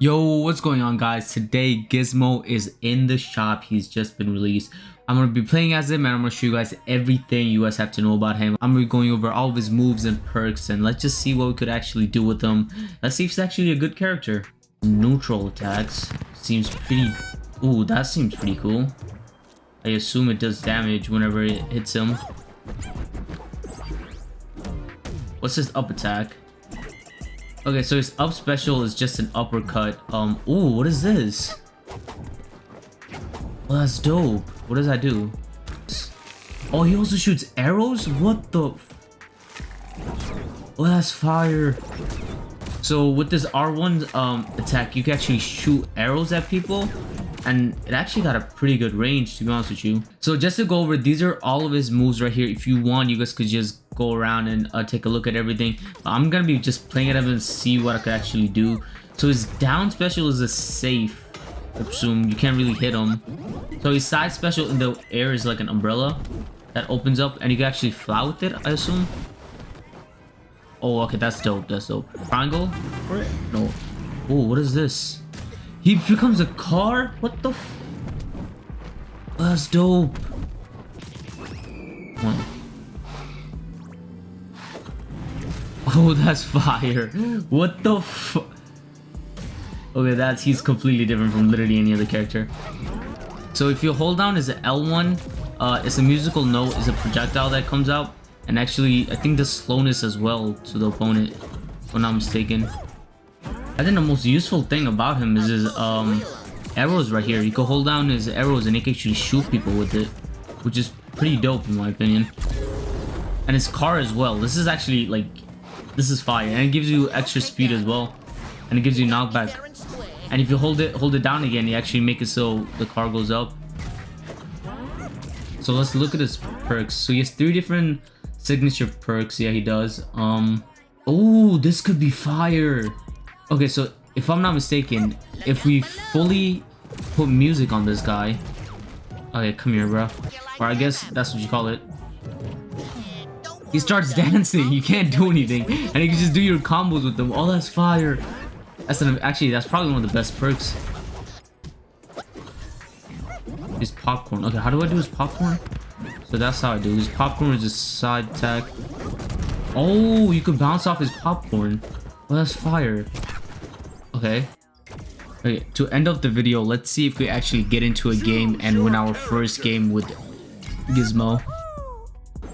Yo, what's going on guys? Today Gizmo is in the shop. He's just been released. I'm going to be playing as him and I'm going to show you guys everything you guys have to know about him. I'm going to be going over all of his moves and perks and let's just see what we could actually do with him. Let's see if he's actually a good character. Neutral attacks. Seems pretty... Ooh, that seems pretty cool. I assume it does damage whenever it hits him. What's his up attack? Okay, so his up special is just an uppercut. Um, ooh, what is this? Oh, that's dope. What does that do? Oh, he also shoots arrows? What the? Oh, that's fire. So with this R1 um, attack, you can actually shoot arrows at people and it actually got a pretty good range to be honest with you. So just to go over these are all of his moves right here. If you want you guys could just go around and uh, take a look at everything. But i'm gonna be just playing it up and see what i could actually do. So his down special is a safe I assume you can't really hit him. So his side special in the air is like an umbrella that opens up and you can actually fly with it i assume? Oh okay that's dope that's dope. Triangle? No. Oh what is this he becomes a car? What the That's dope. One. Oh, that's fire. What the fuck? Okay, that's he's completely different from literally any other character. So if you hold down is L1, uh, it's a musical note, it's a projectile that comes out. And actually, I think the slowness as well to the opponent, if I'm not mistaken. I think the most useful thing about him is his um, arrows right here. You can hold down his arrows and he can actually shoot people with it, which is pretty dope in my opinion. And his car as well. This is actually like, this is fire. And it gives you extra speed as well. And it gives you knockback. And if you hold it, hold it down again, you actually make it so the car goes up. So let's look at his perks. So he has three different signature perks. Yeah, he does. Um, oh, this could be fire. Okay, so if I'm not mistaken, if we fully put music on this guy... Okay, come here, bro. Or I guess that's what you call it. He starts dancing, you can't do anything. And you can just do your combos with them. Oh, that's fire. That's an, actually, that's probably one of the best perks. His popcorn. Okay, how do I do his popcorn? So that's how I do. His popcorn is a side attack. Oh, you can bounce off his popcorn. Well, that's fire. Okay. Okay, to end of the video, let's see if we actually get into a game and win our first game with Gizmo.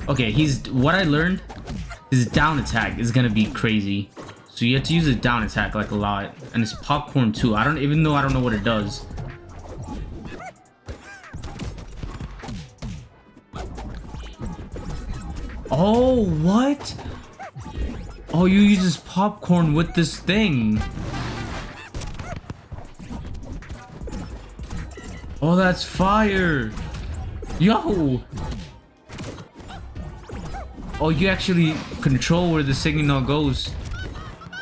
Okay, he's what I learned his down attack is gonna be crazy. So you have to use a down attack like a lot. And it's popcorn too. I don't even though I don't know what it does. Oh, what? Oh, you use this popcorn with this thing. Oh, that's fire! Yo! Oh, you actually control where the signal goes.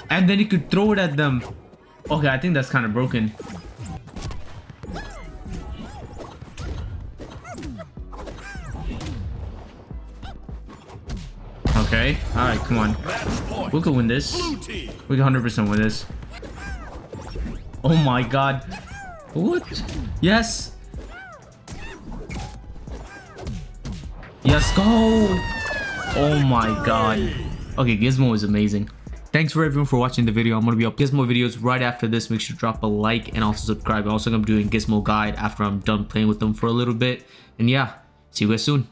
And then you could throw it at them. Okay, I think that's kind of broken. Okay, alright, come on. We can win this. We can 100% win this. Oh my god. What? Yes. Yes, go. Oh my god. Okay, Gizmo is amazing. Thanks for everyone for watching the video. I'm going to be up Gizmo videos right after this. Make sure to drop a like and also subscribe. I'm also going to be doing Gizmo guide after I'm done playing with them for a little bit. And yeah, see you guys soon.